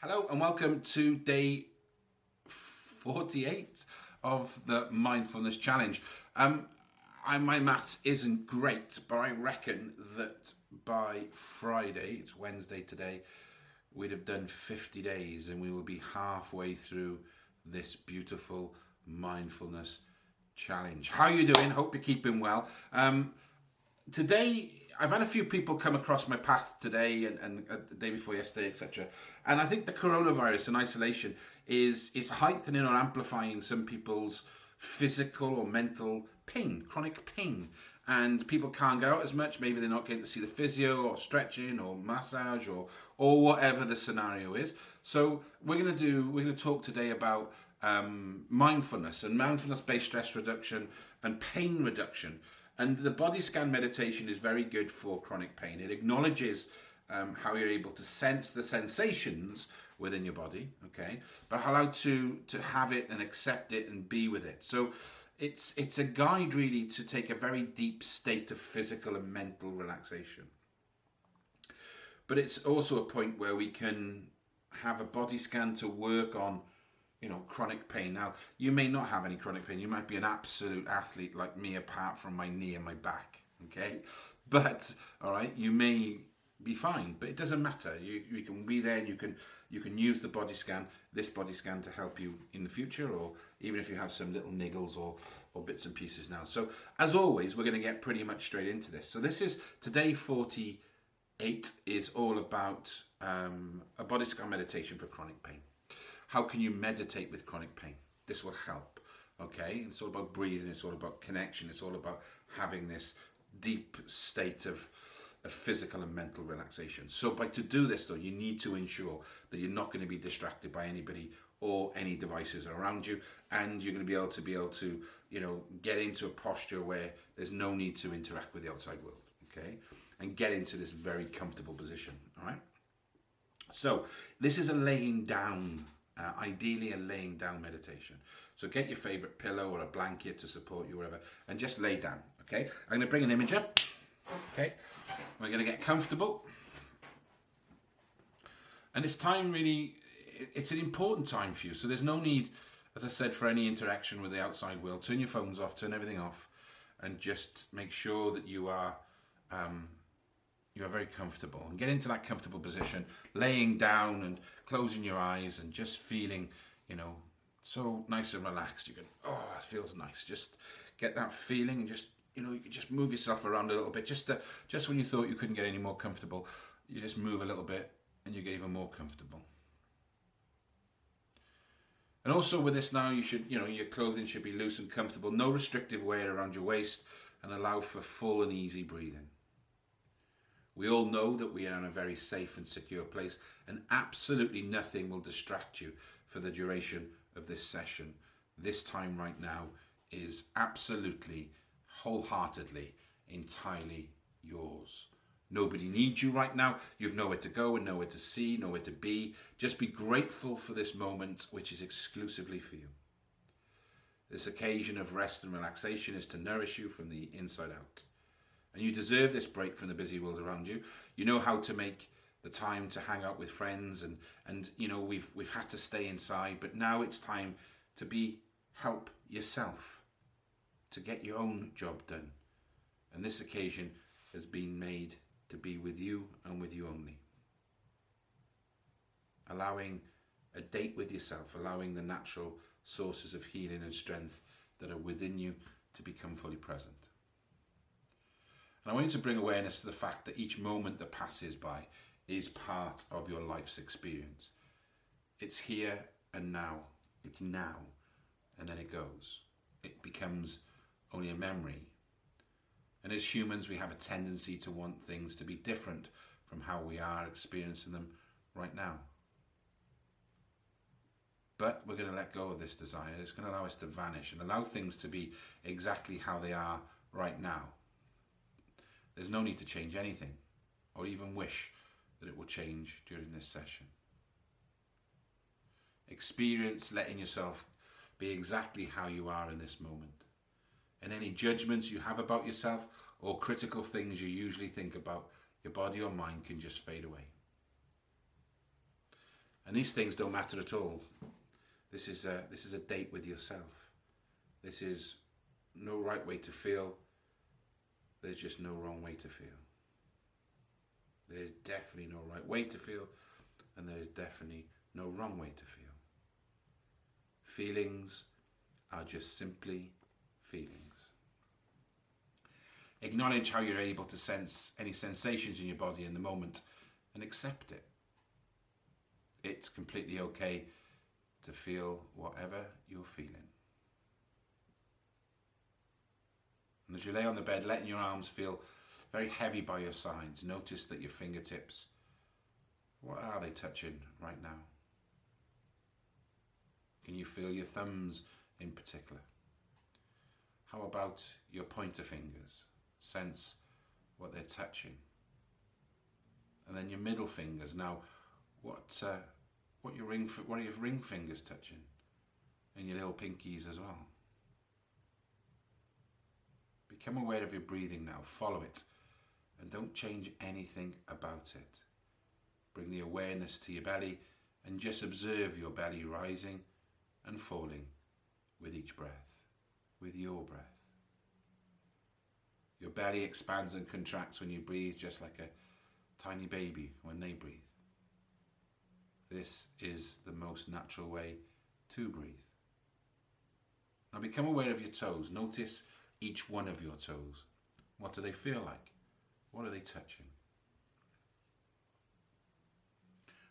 Hello and welcome to day 48 of the mindfulness challenge. Um, I, my maths isn't great, but I reckon that by Friday, it's Wednesday today, we'd have done 50 days and we will be halfway through this beautiful mindfulness challenge. How are you doing? Hope you're keeping well. Um, today I've had a few people come across my path today and, and uh, the day before yesterday, etc. And I think the coronavirus and isolation is is heightening or amplifying some people's physical or mental pain, chronic pain. And people can't get out as much. Maybe they're not getting to see the physio or stretching or massage or or whatever the scenario is. So we're gonna do we're gonna talk today about um, mindfulness and mindfulness-based stress reduction and pain reduction. And the body scan meditation is very good for chronic pain. It acknowledges um, how you're able to sense the sensations within your body, okay, but allow to to have it and accept it and be with it. So it's it's a guide really to take a very deep state of physical and mental relaxation. But it's also a point where we can have a body scan to work on you know, chronic pain. Now, you may not have any chronic pain. You might be an absolute athlete like me, apart from my knee and my back. Okay, but all right, you may be fine, but it doesn't matter. You you can be there, and you can you can use the body scan, this body scan, to help you in the future, or even if you have some little niggles or or bits and pieces now. So as always, we're going to get pretty much straight into this. So this is today forty eight is all about um, a body scan meditation for chronic pain. How can you meditate with chronic pain? This will help. Okay, it's all about breathing, it's all about connection, it's all about having this deep state of, of physical and mental relaxation. So, by to do this though, you need to ensure that you're not going to be distracted by anybody or any devices around you, and you're going to be able to be able to, you know, get into a posture where there's no need to interact with the outside world. Okay, and get into this very comfortable position. All right. So, this is a laying down uh, ideally a laying down meditation. So get your favorite pillow or a blanket to support you, wherever, and just lay down. Okay, I'm going to bring an image up. Okay, we're going to get comfortable, and it's time really. It's an important time for you, so there's no need, as I said, for any interaction with the outside world. Turn your phones off, turn everything off, and just make sure that you are um, you are very comfortable and get into that comfortable position, laying down and closing your eyes and just feeling, you know, so nice and relaxed. You can, oh, it feels nice. Just get that feeling and just, you know, you can just move yourself around a little bit. Just, to, just when you thought you couldn't get any more comfortable, you just move a little bit and you get even more comfortable. And also with this now, you should, you know, your clothing should be loose and comfortable, no restrictive wear around your waist, and allow for full and easy breathing. We all know that we are in a very safe and secure place and absolutely nothing will distract you for the duration of this session. This time right now is absolutely, wholeheartedly, entirely yours. Nobody needs you right now. You've nowhere to go and nowhere to see, nowhere to be. Just be grateful for this moment, which is exclusively for you. This occasion of rest and relaxation is to nourish you from the inside out. And you deserve this break from the busy world around you. You know how to make the time to hang out with friends and and you know we've we've had to stay inside, but now it's time to be help yourself to get your own job done. And this occasion has been made to be with you and with you only. Allowing a date with yourself, allowing the natural sources of healing and strength that are within you to become fully present. And I want you to bring awareness to the fact that each moment that passes by is part of your life's experience. It's here and now. It's now. And then it goes. It becomes only a memory. And as humans, we have a tendency to want things to be different from how we are experiencing them right now. But we're going to let go of this desire. It's going to allow us to vanish and allow things to be exactly how they are right now. There's no need to change anything or even wish that it will change during this session. Experience letting yourself be exactly how you are in this moment. And any judgments you have about yourself or critical things you usually think about your body or mind can just fade away. And these things don't matter at all. This is a, this is a date with yourself. This is no right way to feel. There's just no wrong way to feel. There's definitely no right way to feel, and there is definitely no wrong way to feel. Feelings are just simply feelings. Acknowledge how you're able to sense any sensations in your body in the moment and accept it. It's completely okay to feel whatever you're feeling. And as you lay on the bed, letting your arms feel very heavy by your sides, notice that your fingertips, what are they touching right now? Can you feel your thumbs in particular? How about your pointer fingers? Sense what they're touching. And then your middle fingers. Now, what uh, what your ring what are your ring fingers touching? And your little pinkies as well. Become aware of your breathing now. Follow it. And don't change anything about it. Bring the awareness to your belly and just observe your belly rising and falling with each breath, with your breath. Your belly expands and contracts when you breathe, just like a tiny baby when they breathe. This is the most natural way to breathe. Now become aware of your toes. Notice each one of your toes. What do they feel like? What are they touching?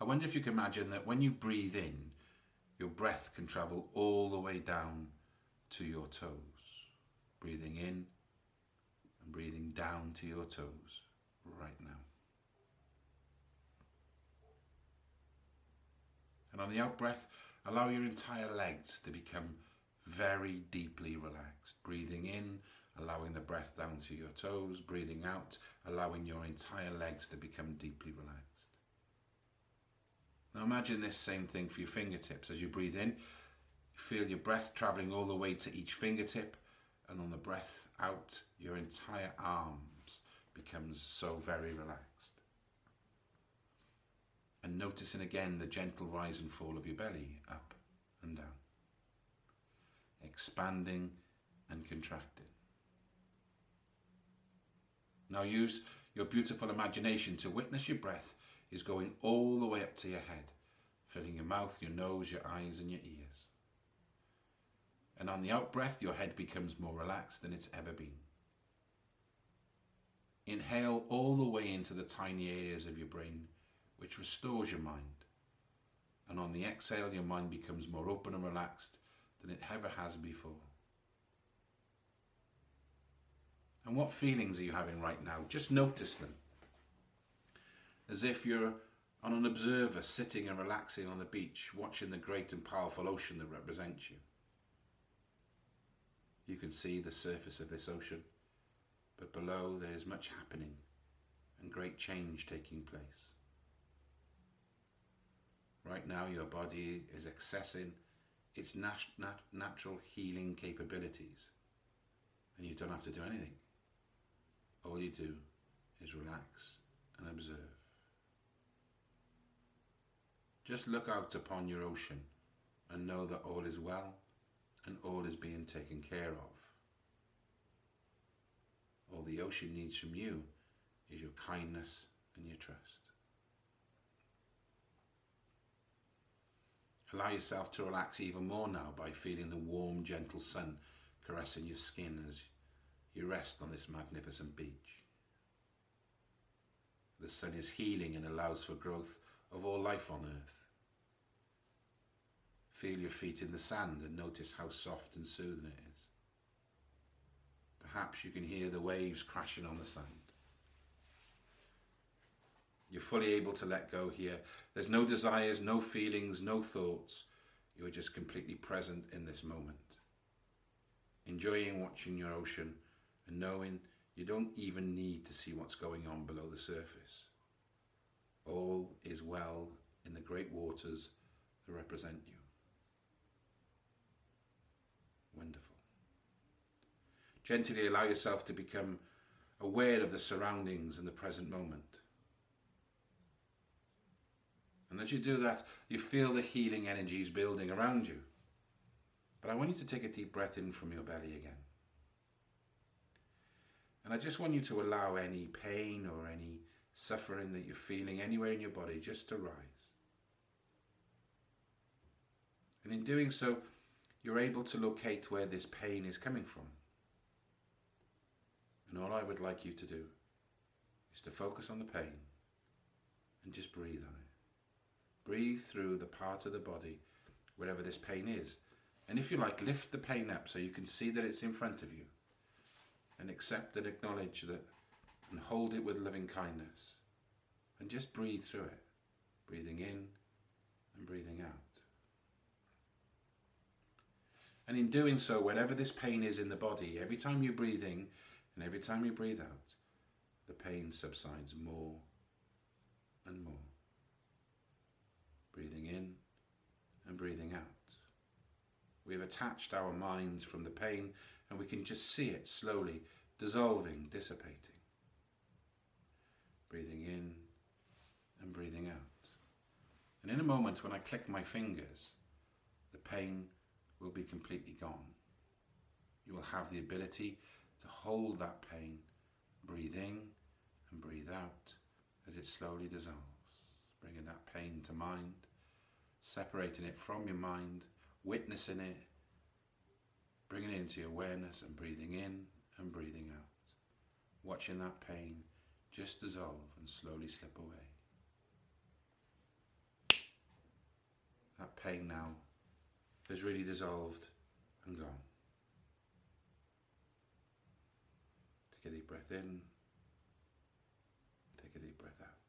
I wonder if you can imagine that when you breathe in, your breath can travel all the way down to your toes. Breathing in and breathing down to your toes right now. And on the out breath, allow your entire legs to become very deeply relaxed. Breathing in, allowing the breath down to your toes. Breathing out, allowing your entire legs to become deeply relaxed. Now imagine this same thing for your fingertips. As you breathe in, you feel your breath traveling all the way to each fingertip and on the breath out, your entire arms becomes so very relaxed. And noticing again the gentle rise and fall of your belly up and down. Expanding and contracting. Now use your beautiful imagination to witness your breath is going all the way up to your head, filling your mouth, your nose, your eyes and your ears. And on the out breath, your head becomes more relaxed than it's ever been. Inhale all the way into the tiny areas of your brain, which restores your mind. And on the exhale, your mind becomes more open and relaxed than it ever has before. And what feelings are you having right now? Just notice them as if you're on an observer sitting and relaxing on the beach, watching the great and powerful ocean that represents you. You can see the surface of this ocean, but below there is much happening and great change taking place. Right now, your body is accessing its nat nat natural healing capabilities, and you don't have to do anything. All you do is relax and observe. Just look out upon your ocean and know that all is well and all is being taken care of. All the ocean needs from you is your kindness and your trust. Allow yourself to relax even more now by feeling the warm, gentle sun caressing your skin as you rest on this magnificent beach. The sun is healing and allows for growth of all life on earth. Feel your feet in the sand and notice how soft and soothing it is. Perhaps you can hear the waves crashing on the sand. You're fully able to let go here. There's no desires, no feelings, no thoughts. You're just completely present in this moment. Enjoying watching your ocean and knowing you don't even need to see what's going on below the surface. All is well in the great waters that represent you. Wonderful. Gently allow yourself to become aware of the surroundings and the present moment. And as you do that, you feel the healing energies building around you. But I want you to take a deep breath in from your belly again. And I just want you to allow any pain or any suffering that you're feeling anywhere in your body just to rise. And in doing so, you're able to locate where this pain is coming from. And all I would like you to do is to focus on the pain and just breathe on it. Breathe through the part of the body wherever this pain is. And if you like, lift the pain up so you can see that it's in front of you. And accept and acknowledge that and hold it with loving kindness. And just breathe through it. Breathing in and breathing out. And in doing so, wherever this pain is in the body, every time you breathe in and every time you breathe out, the pain subsides more and more. Breathing in and breathing out. We've attached our minds from the pain and we can just see it slowly dissolving, dissipating. Breathing in and breathing out. And in a moment when I click my fingers, the pain will be completely gone. You will have the ability to hold that pain, breathe in and breathe out as it slowly dissolves, bringing that pain to mind, separating it from your mind, witnessing it, bringing it into your awareness and breathing in and breathing out, watching that pain just dissolve and slowly slip away. That pain now has really dissolved and gone. Take a deep breath in, take a deep breath out.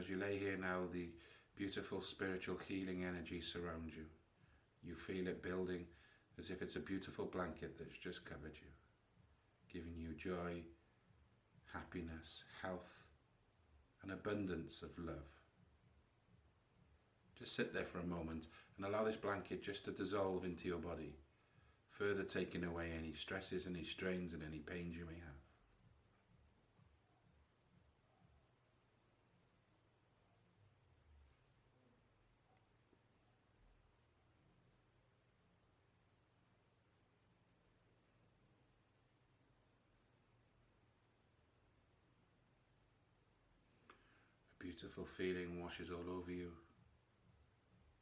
As you lay here now, the beautiful spiritual healing energy surrounds you. You feel it building as if it's a beautiful blanket that's just covered you, giving you joy, happiness, health, and abundance of love. Just sit there for a moment and allow this blanket just to dissolve into your body, further taking away any stresses, any strains, and any pains you may have. A beautiful feeling washes all over you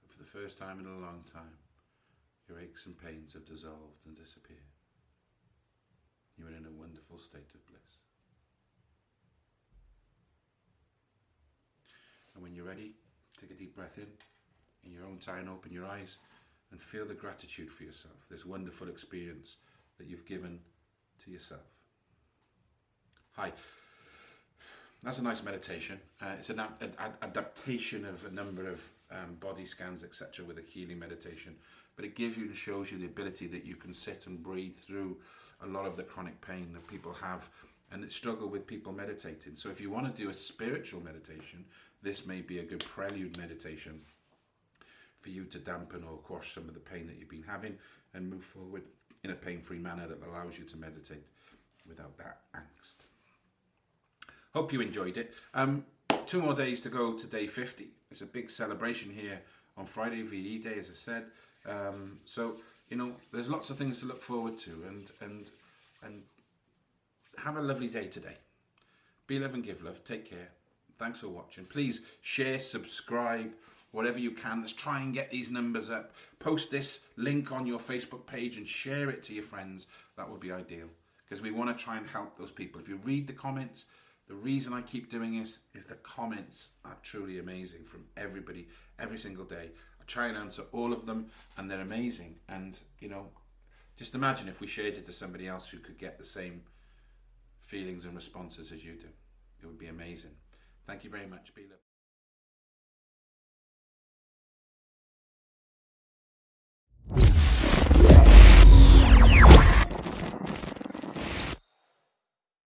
And for the first time in a long time, your aches and pains have dissolved and disappeared. You're in a wonderful state of bliss. And when you're ready, take a deep breath in, in your own time, open your eyes and feel the gratitude for yourself, this wonderful experience that you've given to yourself. Hi. That's a nice meditation. Uh, it's an ad ad adaptation of a number of um, body scans, etc., with a healing meditation. But it gives you and shows you the ability that you can sit and breathe through a lot of the chronic pain that people have and that struggle with people meditating. So if you want to do a spiritual meditation, this may be a good prelude meditation for you to dampen or quash some of the pain that you've been having and move forward in a pain-free manner that allows you to meditate without that angst. Hope you enjoyed it. Um, two more days to go to day 50. It's a big celebration here on Friday, VE Day, as I said. Um, so, you know, there's lots of things to look forward to and, and, and have a lovely day today. Be love and give love. Take care. Thanks for watching. Please share, subscribe, whatever you can. Let's try and get these numbers up. Post this link on your Facebook page and share it to your friends. That would be ideal because we want to try and help those people. If you read the comments, the reason I keep doing this is the comments are truly amazing from everybody every single day. I try and answer all of them and they're amazing. And, you know, just imagine if we shared it to somebody else who could get the same feelings and responses as you do. It would be amazing. Thank you very much, Bila.